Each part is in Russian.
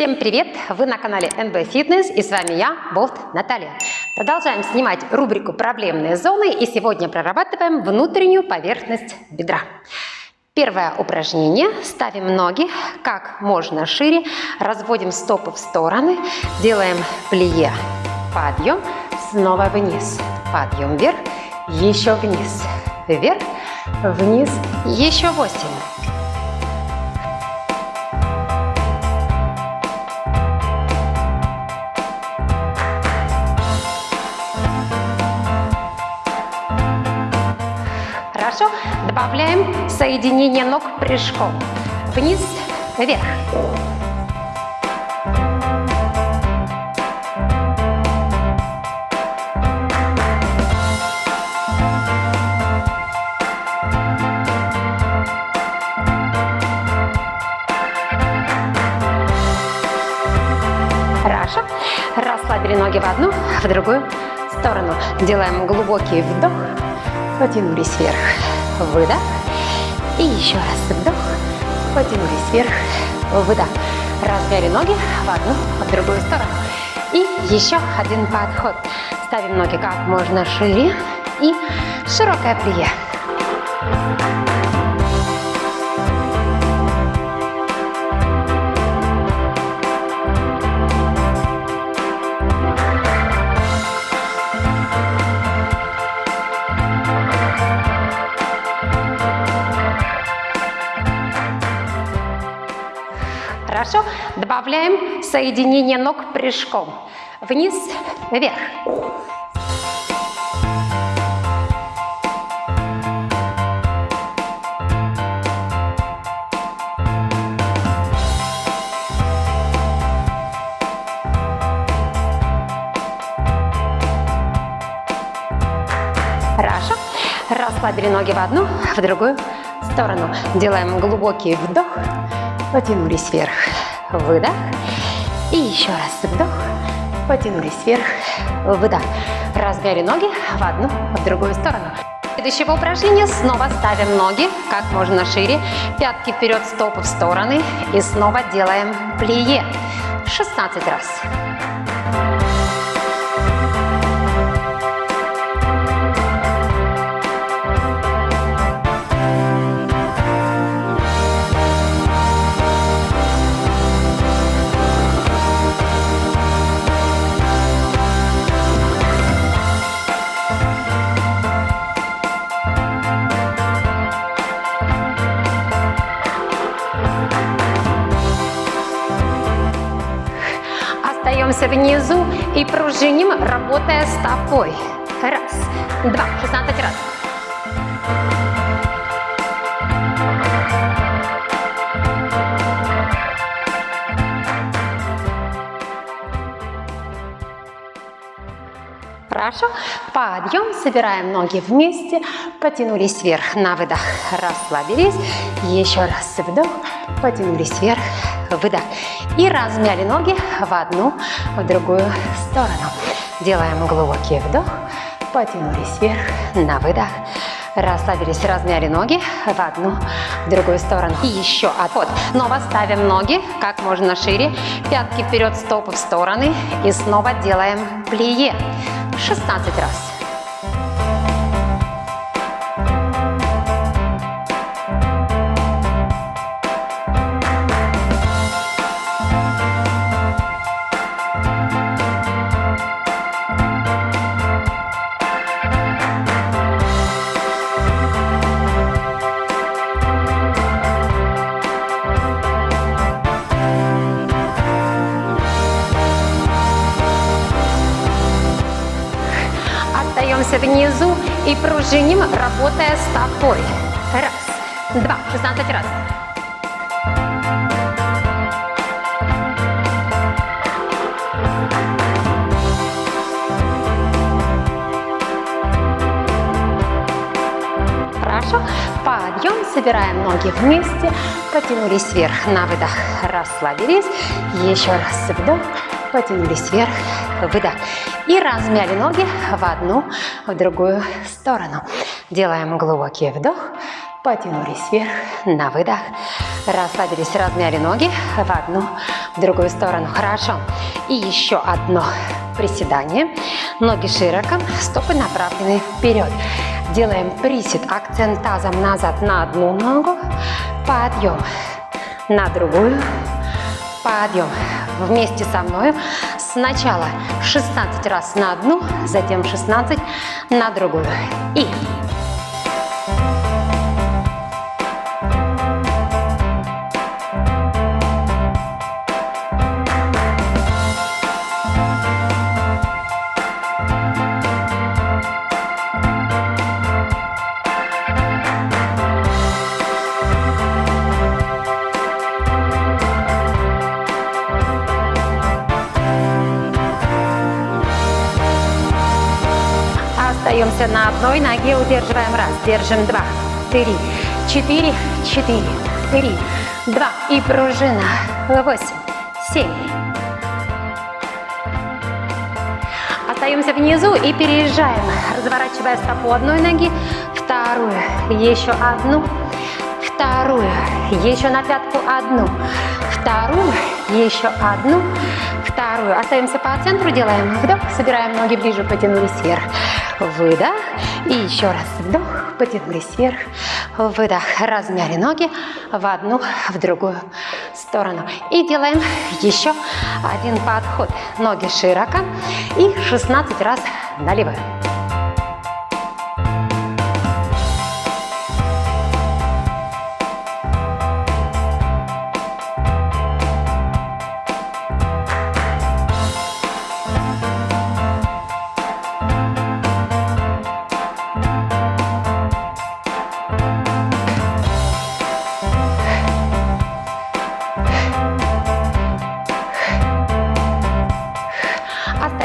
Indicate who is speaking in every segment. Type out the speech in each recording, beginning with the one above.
Speaker 1: Всем привет! Вы на канале NB Fitness и с вами я, Болт Наталья. Продолжаем снимать рубрику «Проблемные зоны» и сегодня прорабатываем внутреннюю поверхность бедра. Первое упражнение. Ставим ноги как можно шире, разводим стопы в стороны, делаем плие, подъем, снова вниз, подъем вверх, еще вниз, вверх, вниз, еще 8, Добавляем соединение ног прыжком. Вниз, вверх. Хорошо. Расслабили ноги в одну, в другую сторону. Делаем глубокий вдох потянулись вверх, выдох, и еще раз вдох, потянулись вверх, выдох. Размяли ноги в одну, в другую сторону. И еще один подход. Ставим ноги как можно шире и широкое плие. Хорошо. Добавляем соединение ног прыжком. Вниз, вверх. Хорошо. Расслабили ноги в одну, в другую сторону. Делаем глубокий вдох. Потянулись вверх. Выдох. И еще раз вдох. Потянулись вверх. Выдох. Размяли ноги в одну, в другую сторону. Следующего упражнения снова ставим ноги как можно шире. Пятки вперед, стопы в стороны. И снова делаем плие. 16 раз. Остаемся внизу и пружиним, работая стопой. Раз, два, 16 раз. Хорошо. Подъем. Собираем ноги вместе. Потянулись вверх на выдох. Расслабились. Еще раз вдох. Потянулись вверх. Выдох. И размяли ноги в одну, в другую сторону. Делаем глубокий вдох. Потянулись вверх на выдох. Расслабились, размяли ноги в одну, в другую сторону. И еще отход. Снова ставим ноги как можно шире. Пятки вперед, стопы в стороны. И снова делаем плие. 16 раз. Остаемся внизу и пружиним, работая стопой. Раз, два, 16 раз. Хорошо. Подъем, собираем ноги вместе, потянулись вверх на выдох, расслабились. Еще раз вдох, потянулись вверх, выдох. И размяли ноги в одну, в другую сторону. Делаем глубокий вдох, потянулись вверх, на выдох, расслабились, размяли ноги в одну, в другую сторону, хорошо. И еще одно приседание, ноги широко, стопы направлены вперед. Делаем присед, акцент тазом назад на одну ногу, подъем, на другую, подъем. Вместе со мной сначала 16 раз на одну, затем 16 на другую. И Остаемся на одной ноге, удерживаем раз, держим два, три, четыре, четыре, три, два и пружина, восемь, семь. Остаемся внизу и переезжаем, разворачивая стопу одной ноги, вторую, еще одну, вторую, еще на пятку одну, вторую, еще одну, вторую. Остаемся по центру, делаем вдох, собираем ноги ближе, потянулись вверх выдох. И еще раз вдох, потянулись вверх, выдох. Размяли ноги в одну, в другую сторону. И делаем еще один подход. Ноги широко и 16 раз налево.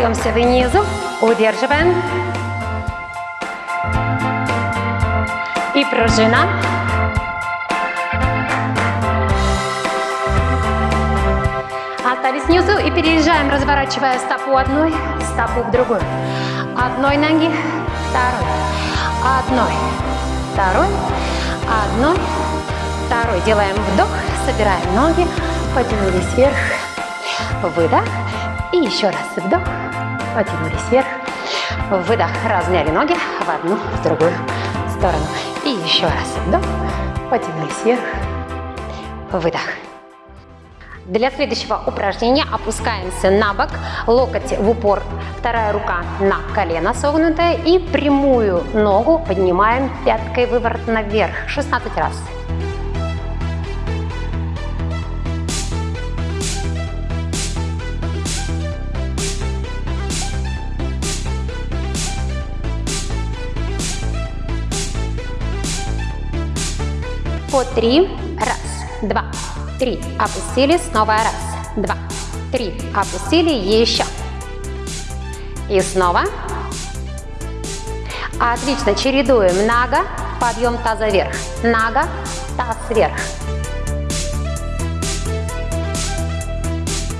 Speaker 1: Остаемся внизу, удерживаем. И пружина. Остались внизу и переезжаем, разворачивая стопу одной, стопу в другую. Одной ноги, второй, одной, второй, одной, второй. Делаем вдох, собираем ноги, потянулись вверх, выдох. И еще раз вдох, потянулись вверх, выдох, размяли ноги в одну, в другую сторону. И еще раз вдох, потянулись вверх, выдох. Для следующего упражнения опускаемся на бок, локоть в упор, вторая рука на колено согнутое и прямую ногу поднимаем пяткой выворот наверх 16 раз. По три. Раз, два, три. Опустили. Снова раз, два, три. Опустили. Еще. И снова. Отлично. Чередуем. Нога. Подъем таза вверх. Нога. Таз вверх.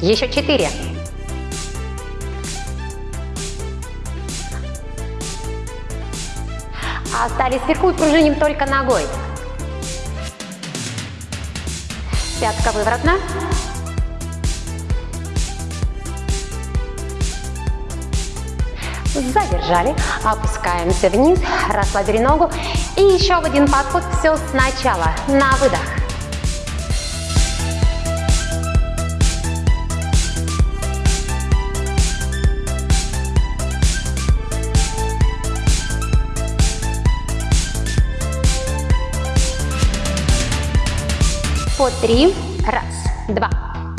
Speaker 1: Еще четыре. Остались вверху и пружиним только ногой. Пятка выворотна. Задержали, опускаемся вниз, расслабили ногу. И еще один подход, все сначала, на выдох. Три. Раз, два,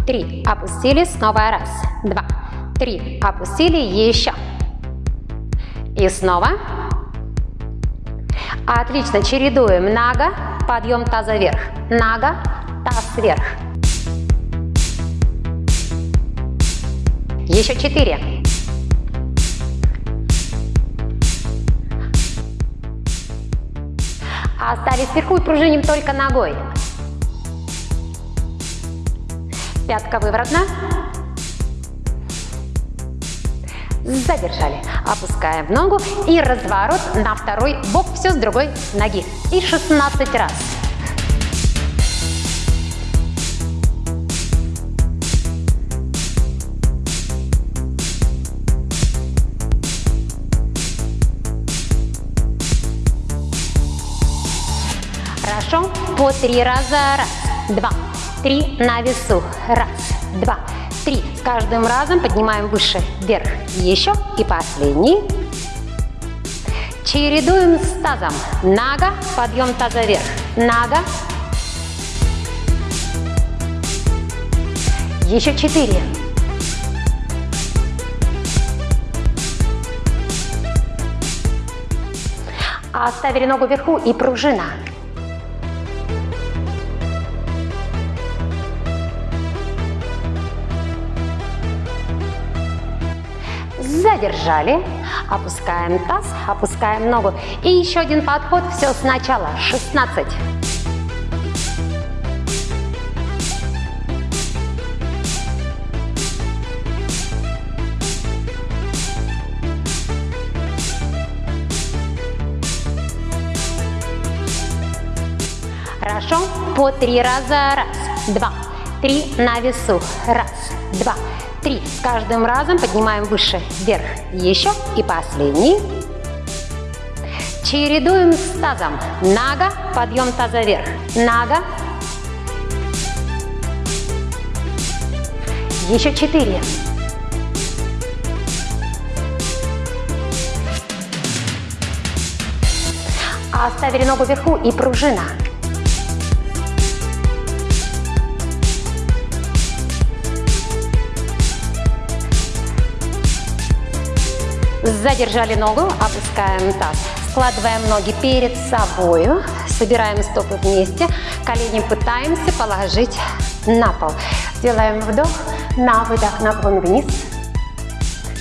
Speaker 1: три. Опустили. Снова раз, два, три. Опустили. Еще. И снова. Отлично. Чередуем. Нога. Подъем таза вверх. Нога. Таз вверх. Еще четыре. Остались вверху и пружиним только ногой. Пятка выворотна. Задержали. Опускаем ногу и разворот на второй бок. Все с другой ноги. И 16 раз. Хорошо. По три раза. Раз, два, три на весу. Раз, два, три. С каждым разом поднимаем выше, вверх. Еще и последний. Чередуем с тазом. Нога, подъем таза вверх. Нога. Еще четыре. Оставили ногу вверху и пружина. Задержали, опускаем таз, опускаем ногу. И еще один подход, все сначала, 16. Хорошо, по три раза, раз, два, три на весу, раз, два, Три. С каждым разом поднимаем выше, вверх. Еще и последний. Чередуем с тазом. Нога, подъем таза вверх. Нога. Еще четыре. Оставили ногу вверху и пружина. Задержали ногу, опускаем таз. Складываем ноги перед собой, собираем стопы вместе, колени пытаемся положить на пол. Делаем вдох, на выдох, наклон вниз.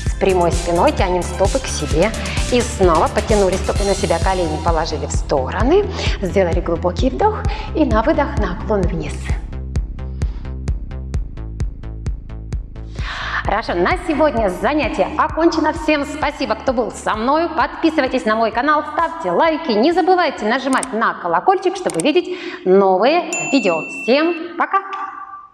Speaker 1: С прямой спиной тянем стопы к себе. И снова потянули стопы на себя, колени положили в стороны. Сделали глубокий вдох и на выдох наклон вниз. Хорошо, на сегодня занятие окончено. Всем спасибо, кто был со мной. Подписывайтесь на мой канал, ставьте лайки. Не забывайте нажимать на колокольчик, чтобы видеть новые видео. Всем пока!